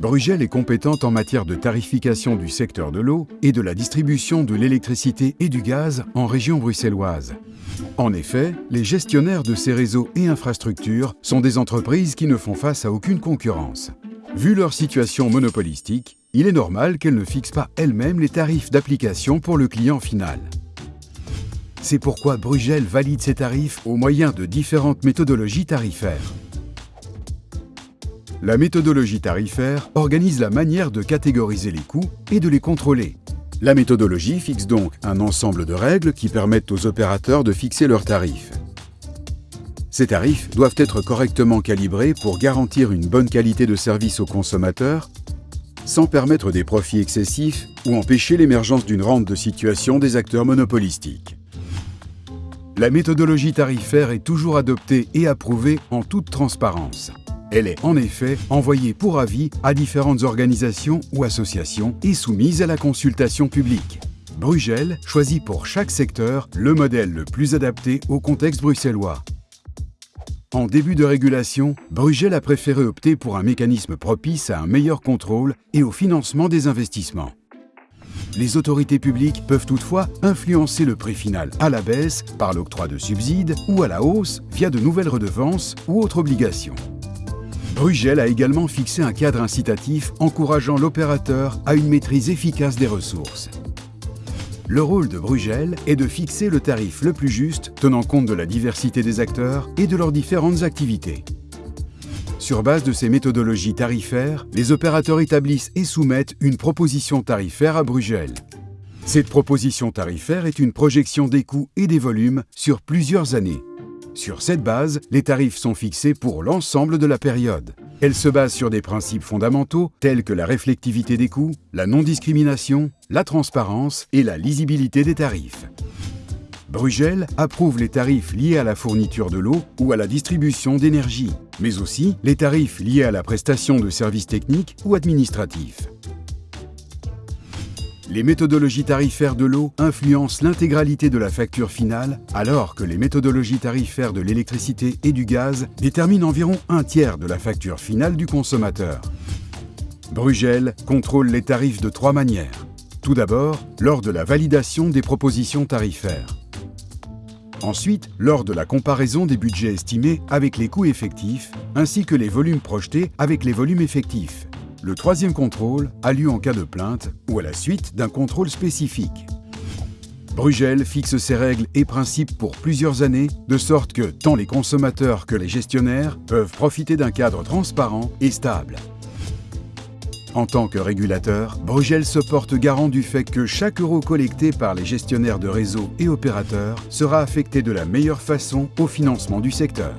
Brugel est compétente en matière de tarification du secteur de l'eau et de la distribution de l'électricité et du gaz en région bruxelloise. En effet, les gestionnaires de ces réseaux et infrastructures sont des entreprises qui ne font face à aucune concurrence. Vu leur situation monopolistique, il est normal qu'elles ne fixent pas elles-mêmes les tarifs d'application pour le client final. C'est pourquoi Brugel valide ses tarifs au moyen de différentes méthodologies tarifaires. La méthodologie tarifaire organise la manière de catégoriser les coûts et de les contrôler. La méthodologie fixe donc un ensemble de règles qui permettent aux opérateurs de fixer leurs tarifs. Ces tarifs doivent être correctement calibrés pour garantir une bonne qualité de service aux consommateurs sans permettre des profits excessifs ou empêcher l'émergence d'une rente de situation des acteurs monopolistiques. La méthodologie tarifaire est toujours adoptée et approuvée en toute transparence. Elle est en effet envoyée pour avis à différentes organisations ou associations et soumise à la consultation publique. Brugel choisit pour chaque secteur le modèle le plus adapté au contexte bruxellois. En début de régulation, Brugel a préféré opter pour un mécanisme propice à un meilleur contrôle et au financement des investissements. Les autorités publiques peuvent toutefois influencer le prix final à la baisse par l'octroi de subsides ou à la hausse via de nouvelles redevances ou autres obligations. Brugel a également fixé un cadre incitatif encourageant l'opérateur à une maîtrise efficace des ressources. Le rôle de Brugel est de fixer le tarif le plus juste tenant compte de la diversité des acteurs et de leurs différentes activités. Sur base de ces méthodologies tarifaires, les opérateurs établissent et soumettent une proposition tarifaire à Brugel. Cette proposition tarifaire est une projection des coûts et des volumes sur plusieurs années. Sur cette base, les tarifs sont fixés pour l'ensemble de la période. Elle se base sur des principes fondamentaux tels que la réflectivité des coûts, la non-discrimination, la transparence et la lisibilité des tarifs. Brugel approuve les tarifs liés à la fourniture de l'eau ou à la distribution d'énergie, mais aussi les tarifs liés à la prestation de services techniques ou administratifs. Les méthodologies tarifaires de l'eau influencent l'intégralité de la facture finale, alors que les méthodologies tarifaires de l'électricité et du gaz déterminent environ un tiers de la facture finale du consommateur. Brugel contrôle les tarifs de trois manières. Tout d'abord, lors de la validation des propositions tarifaires. Ensuite, lors de la comparaison des budgets estimés avec les coûts effectifs, ainsi que les volumes projetés avec les volumes effectifs. Le troisième contrôle a lieu en cas de plainte ou à la suite d'un contrôle spécifique. Brugel fixe ses règles et principes pour plusieurs années, de sorte que tant les consommateurs que les gestionnaires peuvent profiter d'un cadre transparent et stable. En tant que régulateur, Brugel se porte garant du fait que chaque euro collecté par les gestionnaires de réseaux et opérateurs sera affecté de la meilleure façon au financement du secteur.